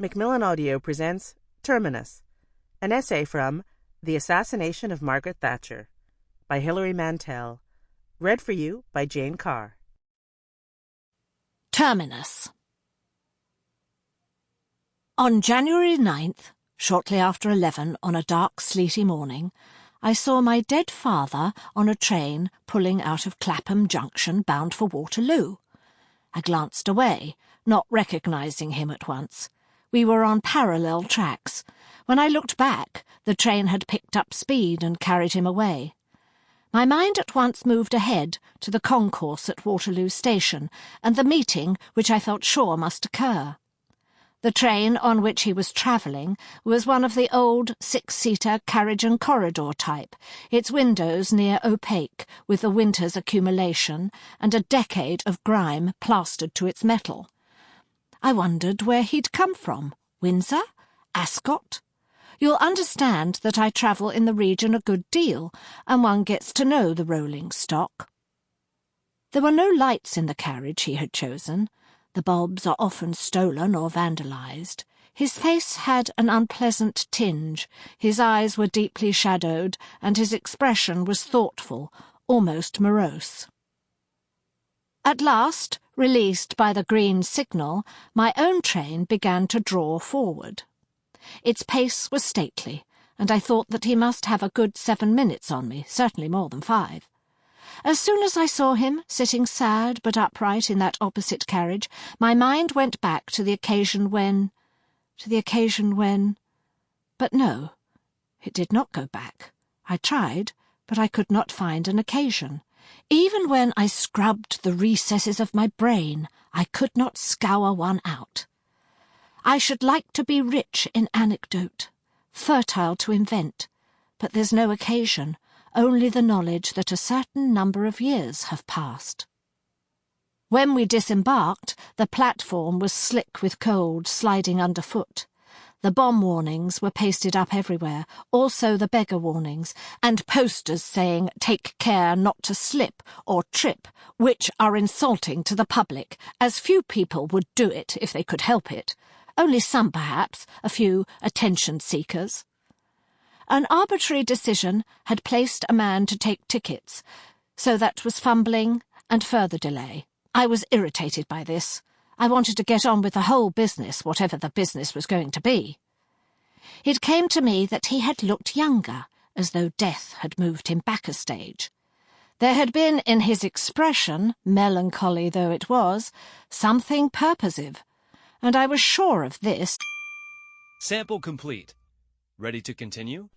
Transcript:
Macmillan Audio presents Terminus, an essay from The Assassination of Margaret Thatcher by Hilary Mantel, read for you by Jane Carr. Terminus. On January 9th, shortly after 11 on a dark, sleety morning, I saw my dead father on a train pulling out of Clapham Junction bound for Waterloo. I glanced away, not recognising him at once. We were on parallel tracks. When I looked back, the train had picked up speed and carried him away. My mind at once moved ahead to the concourse at Waterloo Station and the meeting which I felt sure must occur. The train on which he was travelling was one of the old six-seater carriage and corridor type, its windows near opaque with the winter's accumulation and a decade of grime plastered to its metal. I wondered where he'd come from. Windsor? Ascot? You'll understand that I travel in the region a good deal, and one gets to know the rolling stock. There were no lights in the carriage he had chosen, the bulbs are often stolen or vandalised. His face had an unpleasant tinge, his eyes were deeply shadowed, and his expression was thoughtful, almost morose. At last, released by the green signal, my own train began to draw forward. Its pace was stately, and I thought that he must have a good seven minutes on me, certainly more than five. As soon as I saw him, sitting sad but upright in that opposite carriage, my mind went back to the occasion when... to the occasion when... But no, it did not go back. I tried, but I could not find an occasion. Even when I scrubbed the recesses of my brain, I could not scour one out. I should like to be rich in anecdote, fertile to invent, but there's no occasion, only the knowledge that a certain number of years have passed. When we disembarked, the platform was slick with cold sliding underfoot. The bomb warnings were pasted up everywhere, also the beggar warnings, and posters saying, take care not to slip or trip, which are insulting to the public, as few people would do it if they could help it. Only some, perhaps, a few attention seekers. An arbitrary decision had placed a man to take tickets, so that was fumbling and further delay. I was irritated by this. I wanted to get on with the whole business, whatever the business was going to be. It came to me that he had looked younger, as though death had moved him back a stage. There had been in his expression, melancholy though it was, something purposive, and I was sure of this. Sample complete. Ready to continue?